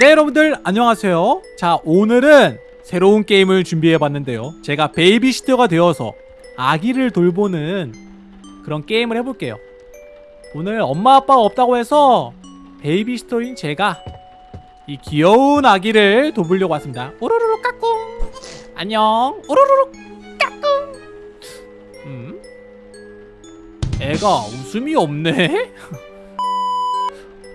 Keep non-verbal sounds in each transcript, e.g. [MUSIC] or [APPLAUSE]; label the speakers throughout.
Speaker 1: 네 여러분들 안녕하세요. 자 오늘은 새로운 게임을 준비해봤는데요. 제가 베이비시터가 되어서 아기를 돌보는 그런 게임을 해볼게요. 오늘 엄마 아빠가 없다고 해서 베이비시터인 제가 이 귀여운 아기를 돌보려고 왔습니다. 오로로로 까꿍. 안녕. 오로로로 까꿍. 음? 애가 웃음이 없네?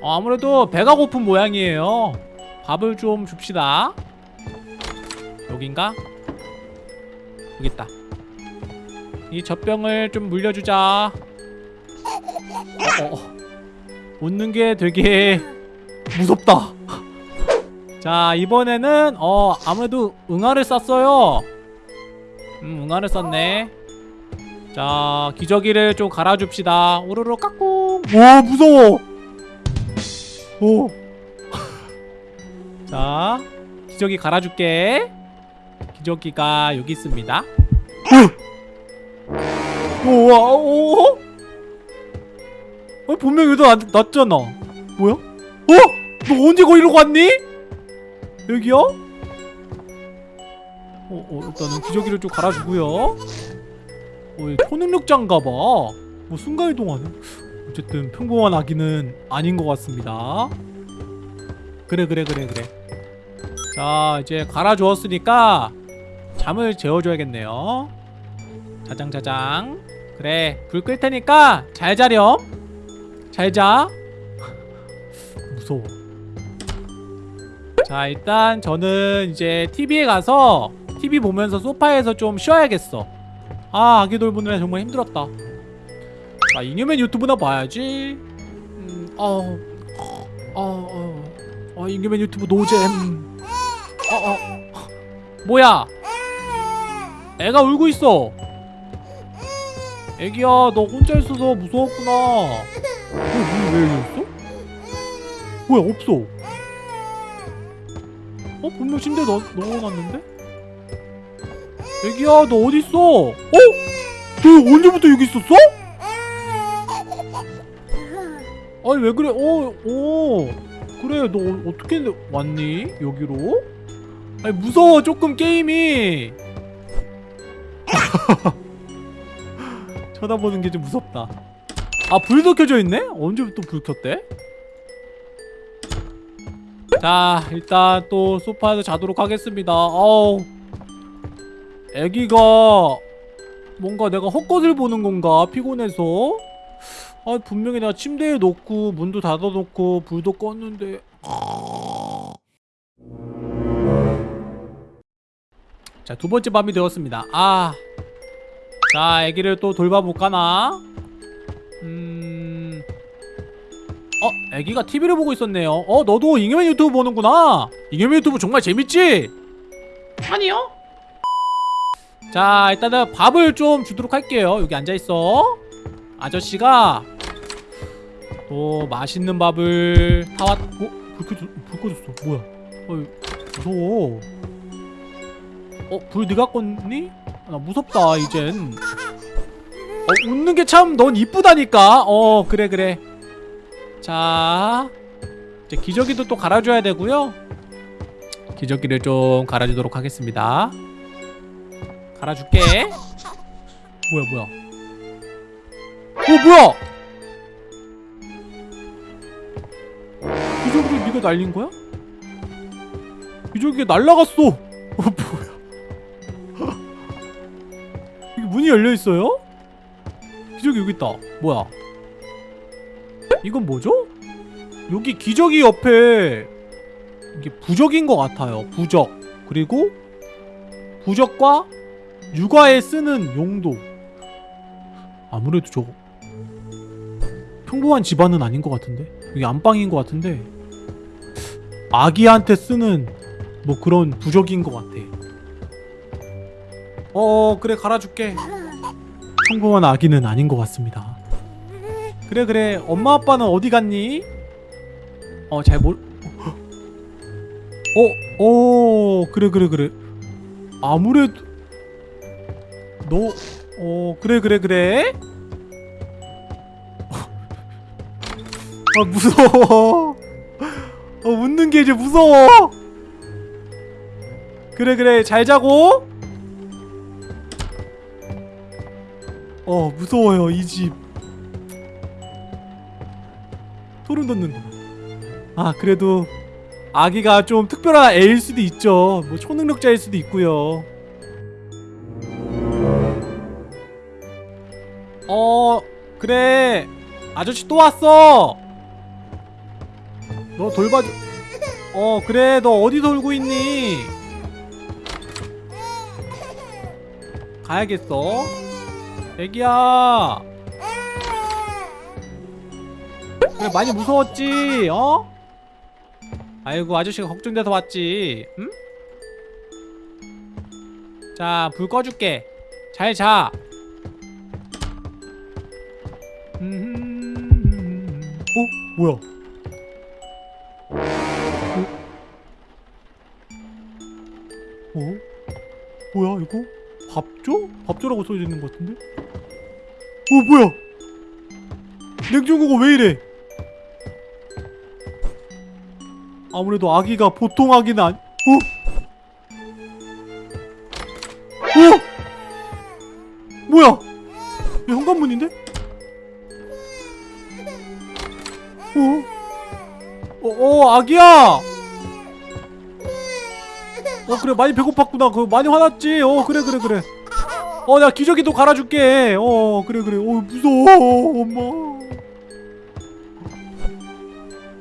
Speaker 1: 어, [LAUGHS] 아무래도 배가 고픈 모양이에요 밥을 좀 줍시다. 여긴가? 여기 있다. 이 젖병을 좀 물려주자. 어, 어, 어. 웃는 게 되게 무섭다. 자 이번에는 어 아무래도 응아를 쌌어요. 음 응아를 쌌네. 자 기저귀를 좀 갈아줍시다. 오르르 까꿍. 와 무서워. 오. 자, 기저귀 갈아줄게. 기저귀가 여기 있습니다. 우와, 오. 어, 분명 여기도 안, 났잖아. 뭐야? 어? 너 언제 거기로 갔니? 여기요? 어, 어, 일단은 기저귀를 좀 갈아주고요. 어, 이 초능력자인가봐. 뭐 순간이동하네. 어쨌든 평범한 아기는 아닌 것 같습니다 그래 그래 그래 그래 자 이제 갈아주었으니까 잠을 재워줘야겠네요. 자장자장. 그래 불 끌 테니까 잘 자렴. 잘자. [LAUGHS] 무서워. 자 일단 저는 이제 TV에 가서 TV 보면서 소파에서 좀 쉬어야겠어. 아 아기 돌보느라 정말 힘들었다. 아 이념의 유튜브나 봐야지. 음, 어, 어, 어, 어, 이념의 유튜브 노잼 어, 어, 뭐야 애가 울고 있어 애기야 너 혼자 있어서 무서웠구나 어, 왜 열렸어? 뭐야 없어 어? 분명 침대에 넣, 넣어놨는데? 애기야 너 어딨어? 어? 너 언제부터 여기 있었어? 아니 왜 그래? 어, 어. 그래 너 어- 어떻게 왔니? 여기로? 아니 무서워 조금 게임이. [LAUGHS] 쳐다보는 게 좀 무섭다. 아 불도 켜져 있네? 언제부터 불 켰대? 자 일단 또 소파에서 자도록 하겠습니다. 어우. 애기가 뭔가 내가 헛것을 보는 건가? 피곤해서. 아 분명히 내가 침대에 놓고 문도 닫아놓고 불도 껐는데 자 두 번째 밤이 되었습니다. 아. 자 애기를 또 돌봐볼까나? 음... 어? 애기가 TV를 보고 있었네요. 어 너도 잉여맨 유튜브 보는구나. 잉여맨 유튜브 정말 재밌지? 아니요. 자 일단은 밥을 좀 주도록 할게요. 여기 앉아있어. 아저씨가 또 맛있는 밥을 사왔.. 어? 불 꺼졌.. 불 꺼졌어. 뭐야? 어이 무서워 어? 불 네가 껐니? 나 무섭다 이젠. 어 웃는 게 참 넌 이쁘다니까. 어 그래 그래. 자 이제 기저귀도 또 갈아줘야 되고요. 기저귀를 좀 갈아주도록 하겠습니다. 갈아줄게. 뭐야 뭐야? 어 뭐야? 기저귀를 네가 날린 거야? 기저귀가 날라갔어 문이 열려있어요? 기저귀 여기 있다. 뭐야? 이건 뭐죠? 여기 기저귀 옆에 이게 부적인 것 같아요. 부적. 그리고 부적과 육아에 쓰는 용도. 아무래도 저거 평범한 집안은 아닌 것 같은데? 여기 안방인 것 같은데? 아기한테 쓰는 뭐 그런 부적인 것 같아 어 그래 갈아줄게. 평범한 아기는 아닌 것 같습니다. 그래 그래. 엄마 아빠는 어디 갔니? 어잘 몰.. 어? 어 그래 그래 그래. 아무래도 너.. 어 그래 그래 그래. 아 무서워. 어 웃는 게 이제 무서워. 그래 그래. 잘 자고 어 무서워요 이 집. 소름 돋는다 아 그래도 아기가 좀 특별한 애일 수도 있죠. 뭐 초능력자일 수도 있고요. 어 그래. 아저씨 또 왔어. 너 돌봐줘. 어 그래. 너 어디 돌고 있니? 가야겠어 애기야 그래 많이 무서웠지 어? 아이고 아저씨가 걱정돼서 왔지 응? 자불 꺼줄게 잘자 어? 뭐야 어? 뭐야 이거? 밥조? 밥조라고 써져 있는 것 같은데? 어 뭐야? 냉장고가 왜 이래? 아무래도 아기가 보통 아기는 아니... 어? 어? 뭐야? 이 현관문인데? 어? 어, 어 아기야! 어 그래. 많이 배고팠구나. 그 많이 화났지? 어 그래 그래 그래. 어 내가 기저귀도 갈아줄게. 어 그래 그래. 어 무서워 엄마.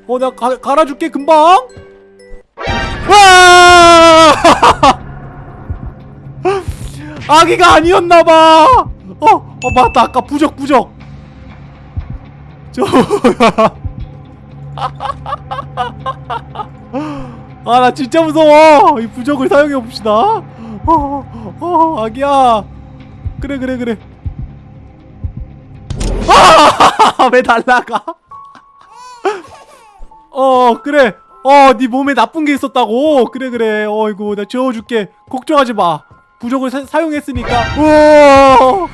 Speaker 1: 어 내가 가, 갈아줄게 금방. 와! [LAUGHS] 아기가 아니었나봐. 어, 어 맞다. 아까 부적 부적. 저 [LAUGHS] [LAUGHS] 아 나 진짜 무서워. 이 부적을 사용해 봅시다. 어, 어 아기야. 그래 그래 그래. [LAUGHS] 아왜 날라가? 어 그래. 어네 몸에 나쁜 게 있었다고. 그래 그래. 어이구 나 지워줄게. 걱정하지 마. 부적을 사, 사용했으니까. 우와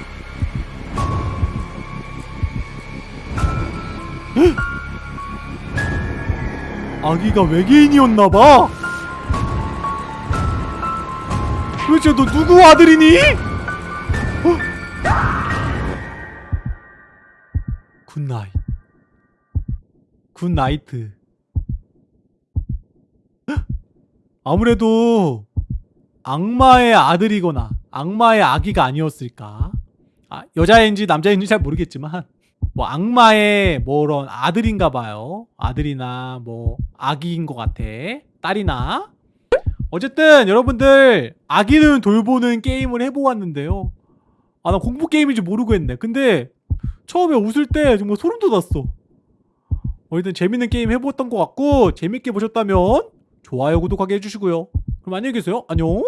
Speaker 1: 아기가 외계인이었나봐. 도대체 너 누구 아들이니? 어? Good night. Good night 아무래도 악마의 아들이거나 악마의 아기가 아니었을까? 아, 여자인지 남자인지 잘 모르겠지만 뭐 악마의 뭐런 아들인가 봐요. 아들이나 뭐 아기인 것 같아. 딸이나. 어쨌든 여러분들 아기는 돌보는 게임을 해보았는데요. 아 나 공포 게임인지 모르고 했네. 근데 처음에 웃을 때 정말 소름 돋았어. 어쨌든 재밌는 게임 해보았던 것 같고 재밌게 보셨다면 좋아요 구독하게 해주시고요. 그럼 안녕히 계세요. 안녕.